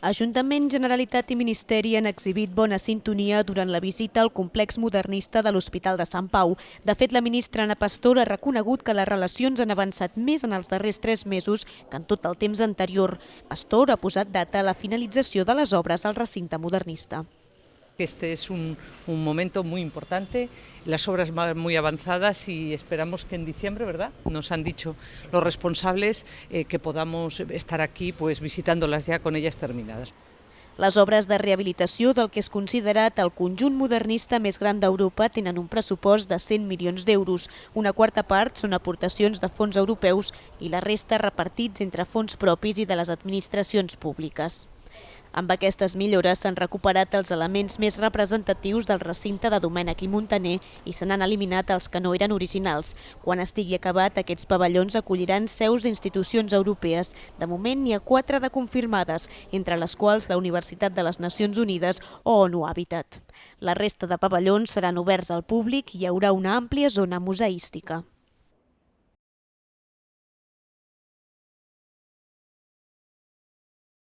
Ajuntament, Generalitat i Ministeri han exhibit bona sintonia durant la visita al complex modernista de l'Hospital de Sant Pau. De fet, la ministra Ana Pastor ha reconegut que les relacions han avançat més en els darrers tres mesos que en tot el temps anterior. Pastor ha posat data a la finalització de les obres al recinte modernista. Este es un, un, momento muy importante, las obras van muy avanzadas y esperamos que en diciembre, ¿verdad? Nos han dicho los responsables eh, que podamos estar aquí pues visitándolas ya con ellas terminadas. Les obres de rehabilitació del que és considerat el conjunt modernista més gran d'Europa tenen un pressupost de 100 milions d'euros. Una quarta part són aportacions de fons europeus i la resta repartits entre fons propis i de les administracions públiques. Amb aquestes millores s'han recuperat els elements més representatius del recinte de Domènec i Montaner i se n'han eliminat els que no eren originals. Quan estigui acabat, aquests pavellons acolliran seus d'institucions europees. De moment n'hi ha quatre de confirmades, entre les quals la Universitat de les Nacions Unides o ONU Habitat. La resta de pavellons seran oberts al públic i hi haurà una àmplia zona museística.